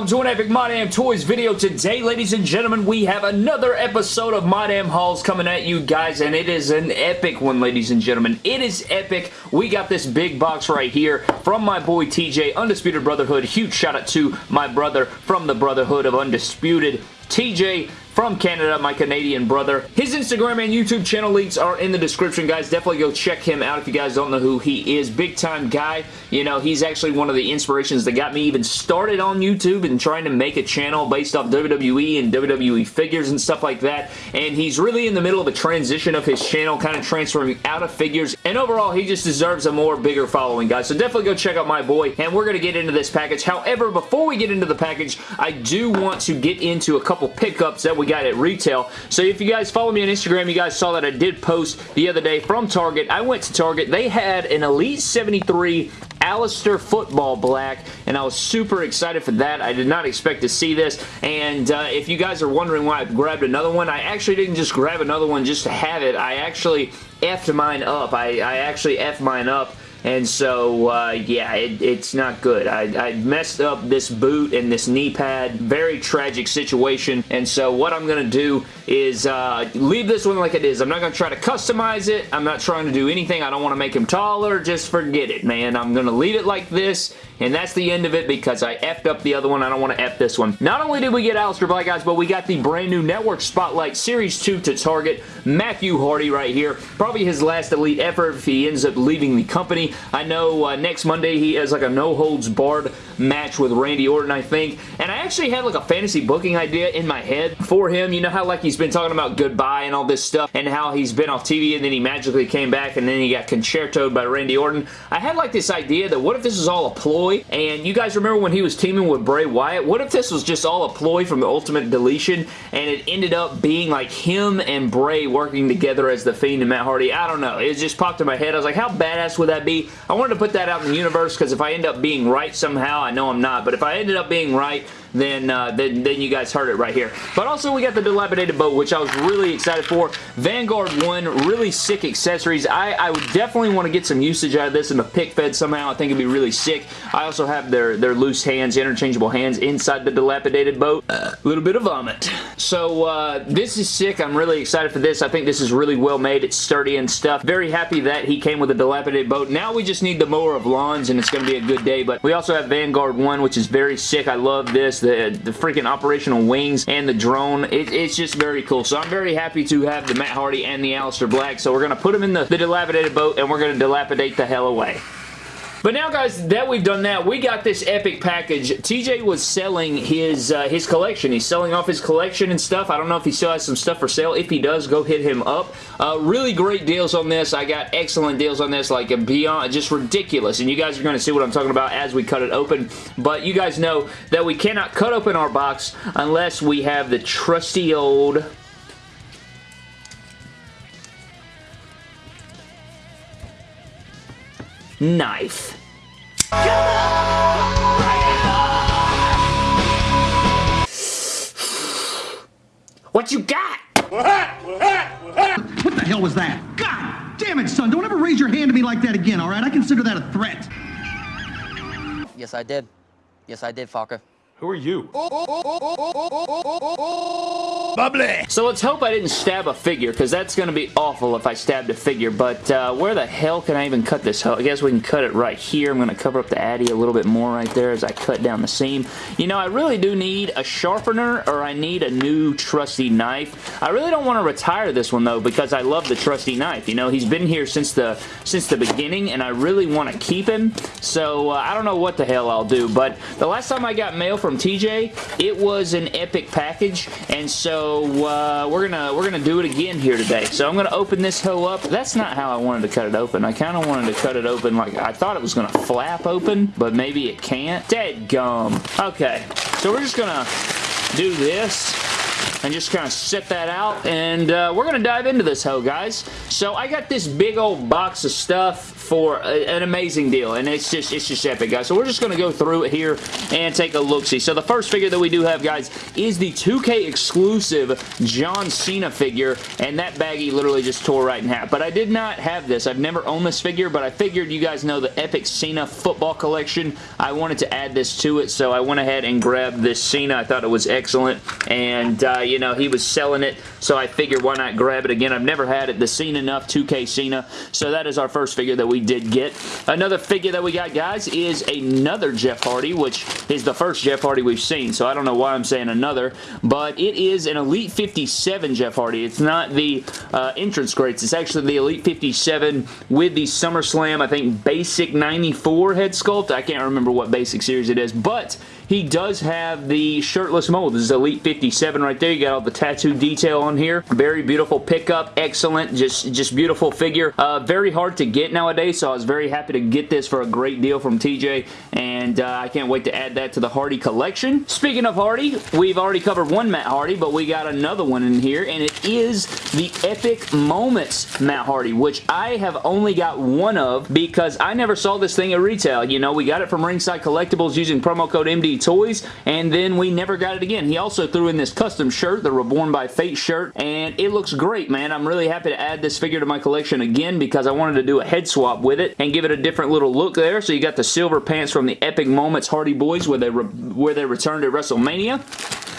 welcome to an epic My Damn Toys video. Today, ladies and gentlemen, we have another episode of My Damn Hauls coming at you guys, and it is an epic one, ladies and gentlemen. It is epic. We got this big box right here from my boy TJ, Undisputed Brotherhood. Huge shout out to my brother from the Brotherhood of Undisputed. TJ, from Canada, my Canadian brother. His Instagram and YouTube channel links are in the description, guys. Definitely go check him out if you guys don't know who he is. Big time guy. You know, he's actually one of the inspirations that got me even started on YouTube and trying to make a channel based off WWE and WWE figures and stuff like that. And he's really in the middle of a transition of his channel, kind of transferring out of figures. And overall, he just deserves a more bigger following, guys. So definitely go check out my boy. And we're going to get into this package. However, before we get into the package, I do want to get into a couple pickups that we got at retail. So if you guys follow me on Instagram, you guys saw that I did post the other day from Target. I went to Target. They had an Elite 73 Aleister Football Black, and I was super excited for that. I did not expect to see this, and uh, if you guys are wondering why I grabbed another one, I actually didn't just grab another one just to have it. I actually effed mine up. I, I actually effed mine up and so, uh, yeah, it, it's not good. I, I, messed up this boot and this knee pad. Very tragic situation. And so what I'm going to do is uh, leave this one like it is. I'm not going to try to customize it. I'm not trying to do anything. I don't want to make him taller. Just forget it, man. I'm going to leave it like this and that's the end of it because I effed up the other one. I don't want to F this one. Not only did we get Aleister Black, guys, but we got the brand new Network Spotlight Series 2 to Target. Matthew Hardy right here. Probably his last Elite effort if he ends up leaving the company. I know uh, next Monday he has like a no-holds-barred match with Randy Orton, I think. And I actually had like a fantasy booking idea in my head for him. You know how like he's been talking about goodbye and all this stuff and how he's been off TV and then he magically came back and then he got concertoed by Randy Orton. I had like this idea that what if this is all a ploy ploy. And you guys remember when he was teaming with Bray Wyatt? What if this was just all a ploy from the Ultimate Deletion and it ended up being like him and Bray working together as The Fiend and Matt Hardy? I don't know. It just popped in my head. I was like, how badass would that be? I wanted to put that out in the universe because if I end up being right somehow, I know I'm not, but if I ended up being right, then, uh, then, then you guys heard it right here. But also we got the Dilapidated Boat, which I was really excited for. Vanguard 1, really sick accessories. I, I would definitely want to get some usage out of this in the pick fed somehow. I think it'd be really sick. I also have their, their loose hands, interchangeable hands inside the Dilapidated Boat. A little bit of vomit. So uh, this is sick. I'm really excited for this. I think this is really well made. It's sturdy and stuff. Very happy that he came with a Dilapidated Boat. Now we just need the mower of lawns and it's going to be a good day. But we also have Vanguard 1, which is very sick. I love this the, the freaking operational wings and the drone. It, it's just very cool. So I'm very happy to have the Matt Hardy and the Aleister Black. So we're going to put them in the, the dilapidated boat and we're going to dilapidate the hell away. But now, guys, that we've done that, we got this epic package. TJ was selling his uh, his collection. He's selling off his collection and stuff. I don't know if he still has some stuff for sale. If he does, go hit him up. Uh, really great deals on this. I got excellent deals on this, like beyond, just ridiculous. And you guys are going to see what I'm talking about as we cut it open. But you guys know that we cannot cut open our box unless we have the trusty old knife. What you got? What the hell was that? God damn it, son. Don't ever raise your hand to me like that again, all right? I consider that a threat. Yes, I did. Yes, I did, Falker. Who are you? Bubbly! So let's hope I didn't stab a figure, because that's going to be awful if I stabbed a figure, but uh, where the hell can I even cut this? I guess we can cut it right here. I'm going to cover up the Addy a little bit more right there as I cut down the seam. You know, I really do need a sharpener, or I need a new trusty knife. I really don't want to retire this one, though, because I love the trusty knife. You know, he's been here since the since the beginning, and I really want to keep him, so uh, I don't know what the hell I'll do, but the last time I got mail from from TJ. It was an epic package, and so uh, we're gonna we're gonna do it again here today. So I'm gonna open this hoe up. That's not how I wanted to cut it open. I kind of wanted to cut it open like I thought it was gonna flap open, but maybe it can't. Dead gum. Okay, so we're just gonna do this and just kind of set that out and uh, we're to dive into this hoe guys. So I got this big old box of stuff for a, an amazing deal, and it's just it's just epic, guys. So we're just going to go through it here and take a look-see. So the first figure that we do have, guys, is the 2K exclusive John Cena figure, and that baggie literally just tore right in half. But I did not have this. I've never owned this figure, but I figured you guys know the Epic Cena football collection. I wanted to add this to it, so I went ahead and grabbed this Cena. I thought it was excellent, and, uh, you know, he was selling it, so I figured why not grab it again. I've never had it, the Cena enough 2K Cena, so that is our first figure that we did get. Another figure that we got, guys, is another Jeff Hardy, which is the first Jeff Hardy we've seen, so I don't know why I'm saying another, but it is an Elite 57 Jeff Hardy. It's not the uh, entrance greats. It's actually the Elite 57 with the SummerSlam, I think, Basic 94 head sculpt. I can't remember what Basic series it is, but he does have the shirtless mold. This is Elite 57 right there. You got all the tattoo detail on here. Very beautiful pickup. Excellent. Just, just beautiful figure. Uh, very hard to get nowadays, so I was very happy to get this for a great deal from TJ, and uh, I can't wait to add that to the Hardy collection. Speaking of Hardy, we've already covered one Matt Hardy, but we got another one in here, and it is the Epic Moments Matt Hardy, which I have only got one of because I never saw this thing at retail. You know, we got it from Ringside Collectibles using promo code MD toys, and then we never got it again. He also threw in this custom shirt, the Reborn by Fate shirt, and it looks great, man. I'm really happy to add this figure to my collection again because I wanted to do a head swap with it and give it a different little look there. So you got the silver pants from the Epic Moments Hardy Boys where they, where they returned at WrestleMania.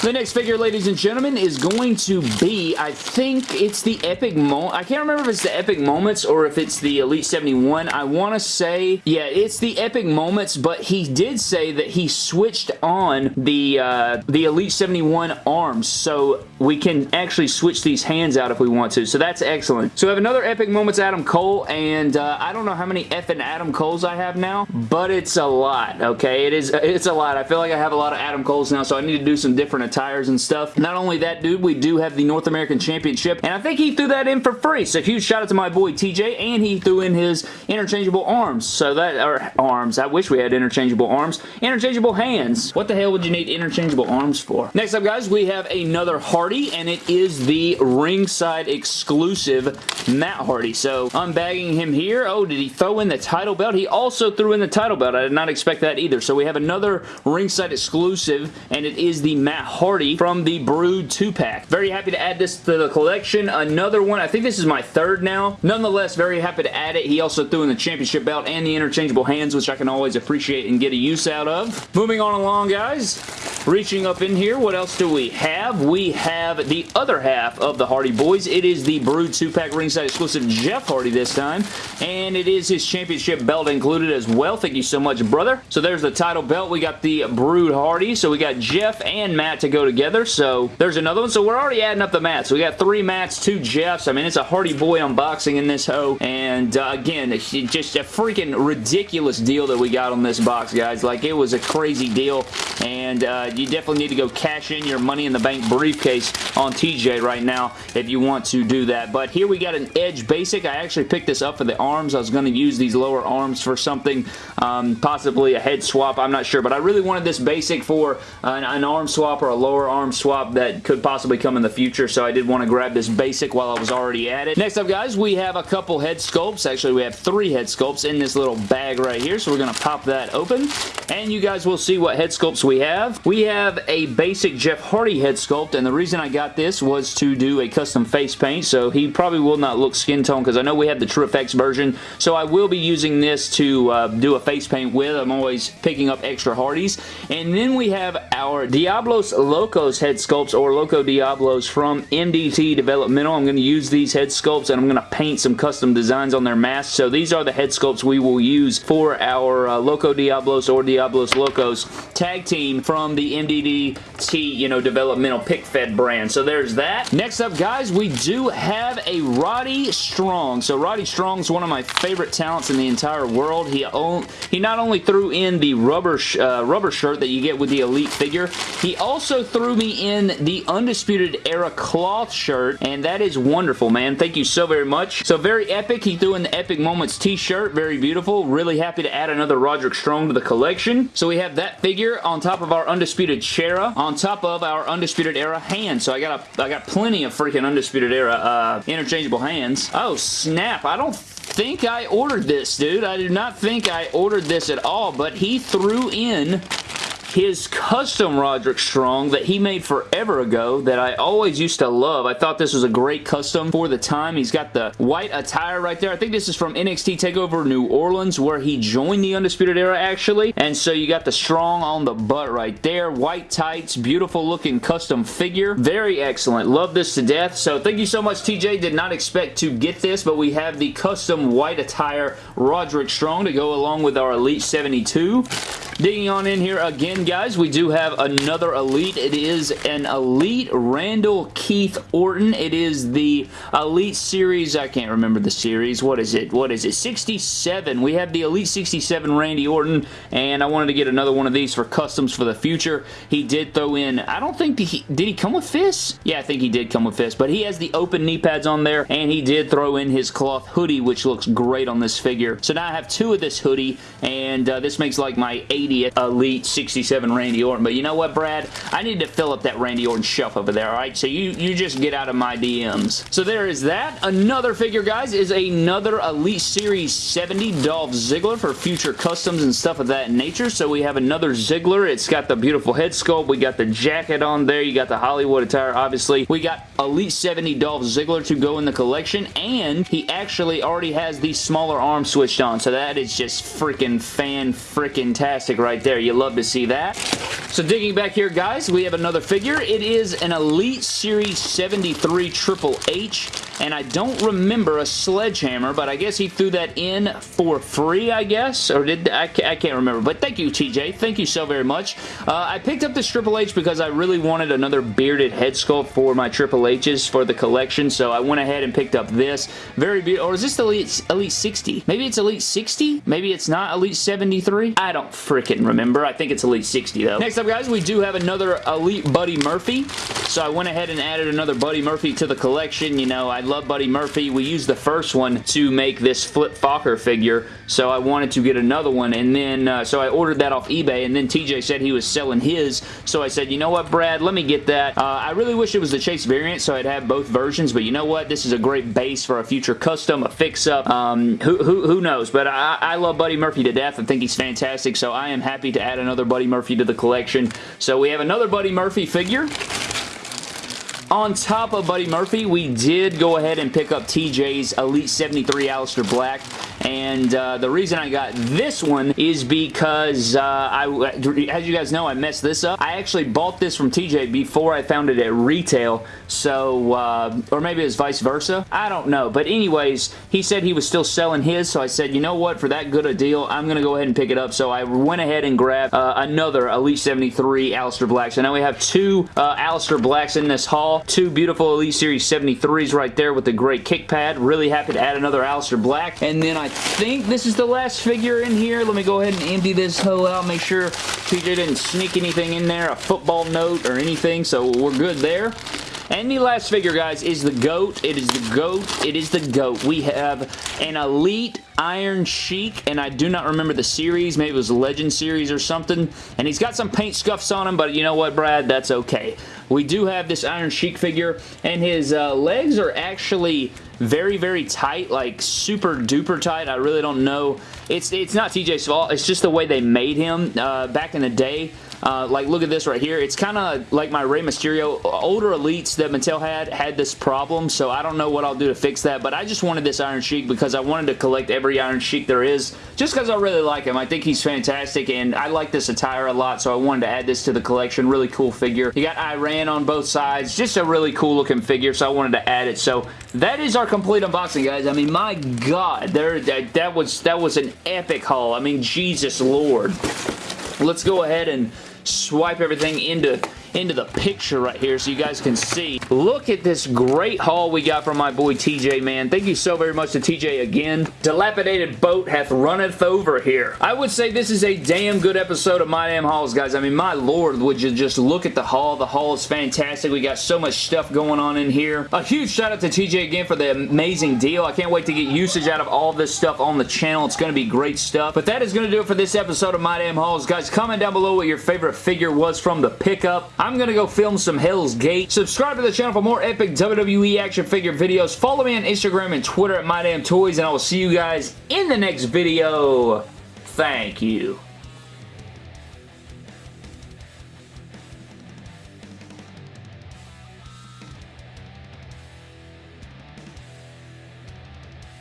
The next figure, ladies and gentlemen, is going to be, I think it's the Epic Moment. I can't remember if it's the Epic Moments or if it's the Elite 71. I want to say, yeah, it's the Epic Moments, but he did say that he switched on the, uh, the Elite 71 arms, so we can actually switch these hands out if we want to, so that's excellent. So we have another Epic Moments Adam Cole, and uh, I don't know how many effing Adam Coles I have now, but it's a lot, okay? It is, it's a lot. I feel like I have a lot of Adam Coles now, so I need to do some different tires and stuff. Not only that, dude, we do have the North American Championship, and I think he threw that in for free. So huge shout out to my boy TJ, and he threw in his interchangeable arms. So that, or arms, I wish we had interchangeable arms. Interchangeable hands. What the hell would you need interchangeable arms for? Next up, guys, we have another Hardy, and it is the ringside exclusive Matt Hardy. So unbagging him here. Oh, did he throw in the title belt? He also threw in the title belt. I did not expect that either. So we have another ringside exclusive, and it is the Matt Hardy from the Brood 2-pack. Very happy to add this to the collection. Another one, I think this is my third now. Nonetheless, very happy to add it. He also threw in the championship belt and the interchangeable hands, which I can always appreciate and get a use out of. Moving on along, guys. Reaching up in here, what else do we have? We have the other half of the Hardy Boys. It is the Brood 2-pack ringside exclusive Jeff Hardy this time, and it is his championship belt included as well. Thank you so much, brother. So there's the title belt. We got the Brood Hardy, so we got Jeff and Matt to go together, so there's another one. So we're already adding up the mats. We got three mats, two Jeffs. I mean, it's a Hardy Boy unboxing in this hoe, and uh, again, just a freaking ridiculous deal that we got on this box, guys. Like, it was a crazy deal, and uh, you definitely need to go cash in your Money in the Bank briefcase on TJ right now if you want to do that. But here we got an Edge Basic. I actually picked this up for the arms. I was going to use these lower arms for something, um, possibly a head swap. I'm not sure, but I really wanted this Basic for an, an arm swap or a lower arm swap that could possibly come in the future, so I did want to grab this Basic while I was already at it. Next up, guys, we have a couple head sculpts. Actually, we have three head sculpts in this little bag right here, so we're going to pop that open, and you guys will see what head sculpts we have. We have a basic Jeff Hardy head sculpt, and the reason I got this was to do a custom face paint, so he probably will not look skin tone because I know we have the TrueFX version, so I will be using this to uh, do a face paint with. I'm always picking up extra Hardys. And then we have our Diablos Locos head sculpts or Loco Diablos from MDT Developmental. I'm going to use these head sculpts and I'm going to paint some custom designs on their masks. So these are the head sculpts we will use for our uh, Loco Diablos or Diablos Locos tag team from the MDT, you know, developmental pick fed brand. So there's that. Next up, guys, we do have a Roddy Strong. So Roddy Strong's one of my favorite talents in the entire world. He own, he not only threw in the rubber uh, rubber shirt that you get with the Elite figure, he also threw me in the Undisputed Era cloth shirt, and that is wonderful, man. Thank you so very much. So very epic. He threw in the Epic Moments t-shirt. Very beautiful. Really happy to add another Roderick Strong to the collection. So we have that figure on top of our Undisputed Chera, on top of our Undisputed Era hand. So I got a, I got plenty of freaking Undisputed Era uh, interchangeable hands. Oh, snap. I don't think I ordered this, dude. I do not think I ordered this at all, but he threw in his custom Roderick Strong that he made forever ago that I always used to love. I thought this was a great custom for the time. He's got the white attire right there. I think this is from NXT TakeOver New Orleans where he joined the Undisputed Era actually. And so you got the Strong on the butt right there. White tights, beautiful looking custom figure. Very excellent. Love this to death. So thank you so much TJ. Did not expect to get this but we have the custom white attire Roderick Strong to go along with our Elite 72. Digging on in here again, guys, we do have another Elite. It is an Elite Randall Keith Orton. It is the Elite Series. I can't remember the series. What is it? What is it? 67. We have the Elite 67 Randy Orton, and I wanted to get another one of these for customs for the future. He did throw in, I don't think, he, did he come with fists? Yeah, I think he did come with fists, but he has the open knee pads on there, and he did throw in his cloth hoodie, which looks great on this figure. So now I have two of this hoodie, and uh, this makes like my 80 Elite 67 Randy Orton. But you know what, Brad? I need to fill up that Randy Orton shelf over there, alright? So you, you just get out of my DMs. So there is that. Another figure, guys, is another Elite Series 70 Dolph Ziggler for future customs and stuff of that nature. So we have another Ziggler. It's got the beautiful head sculpt. We got the jacket on there. You got the Hollywood attire, obviously. We got Elite 70 Dolph Ziggler to go in the collection, and he actually already has the smaller arm switched on. So that is just freaking right there. You love to see that. So digging back here, guys, we have another figure. It is an Elite Series 73 Triple H, and I don't remember a sledgehammer, but I guess he threw that in for free, I guess, or did I, I can't remember, but thank you, TJ. Thank you so very much. Uh, I picked up this Triple H because I really wanted another bearded head sculpt for my Triple H's for the collection, so I went ahead and picked up this. Very beautiful. Or is this the Elite, Elite 60? Maybe it's Elite 60? Maybe it's not Elite 73? I don't freaking remember. I think it's Elite 60, though. Next up, guys, we do have another Elite Buddy Murphy. So I went ahead and added another Buddy Murphy to the collection. You know, I love Buddy Murphy. We used the first one to make this Flip Fokker figure, so I wanted to get another one, and then, uh, so I ordered that off eBay, and then TJ said he was selling his, so I said, you know what, Brad, let me get that. Uh, I really wish it was the Chase variant, so I'd have both versions, but you know what? This is a great base for a future custom, a fix-up. Um, who, who, who knows? But I, I love Buddy Murphy to death. I think he's fantastic, so I am happy to add another Buddy Murphy to the collection. So we have another Buddy Murphy figure. On top of Buddy Murphy, we did go ahead and pick up TJ's Elite 73 Aleister Black and uh, the reason I got this one is because uh, I, as you guys know, I messed this up. I actually bought this from TJ before I found it at retail, so, uh, or maybe it's vice versa. I don't know, but anyways, he said he was still selling his, so I said, you know what, for that good a deal, I'm going to go ahead and pick it up, so I went ahead and grabbed uh, another Elite 73 Aleister Black. So now we have two uh, Aleister Blacks in this haul, two beautiful Elite Series 73s right there with the great kick pad. Really happy to add another Aleister Black, and then I I think this is the last figure in here. Let me go ahead and empty this hoe out. Make sure TJ didn't sneak anything in there, a football note or anything, so we're good there. And the last figure, guys, is the GOAT. It is the GOAT. It is the GOAT. We have an Elite Iron Sheik, and I do not remember the series. Maybe it was Legend series or something. And he's got some paint scuffs on him, but you know what, Brad? That's okay. We do have this Iron Sheik figure, and his uh, legs are actually very, very tight, like super duper tight. I really don't know. It's, it's not TJ's fault. It's just the way they made him uh, back in the day. Uh, like, look at this right here. It's kind of like my Rey Mysterio. Older Elites that Mattel had had this problem, so I don't know what I'll do to fix that, but I just wanted this Iron Sheik because I wanted to collect every Iron Sheik there is, just because I really like him. I think he's fantastic, and I like this attire a lot, so I wanted to add this to the collection. Really cool figure. You got Iran on both sides. Just a really cool looking figure, so I wanted to add it. So that is our complete unboxing, guys. I mean, my God, there that, that was that was an epic haul. I mean, Jesus Lord. Let's go ahead and swipe everything into into the picture right here so you guys can see. Look at this great haul we got from my boy TJ, man. Thank you so very much to TJ again. Dilapidated boat hath runneth over here. I would say this is a damn good episode of My Damn Hauls, guys. I mean, my lord, would you just look at the haul. The haul is fantastic. We got so much stuff going on in here. A huge shout out to TJ again for the amazing deal. I can't wait to get usage out of all this stuff on the channel. It's going to be great stuff. But that is going to do it for this episode of My Damn Hauls. Guys, comment down below what your favorite figure was from the pickup. I'm going to go film some Hell's Gate. Subscribe to the channel for more epic WWE action figure videos. Follow me on Instagram and Twitter at MyDamnToys, and I will see you guys in the next video. Thank you.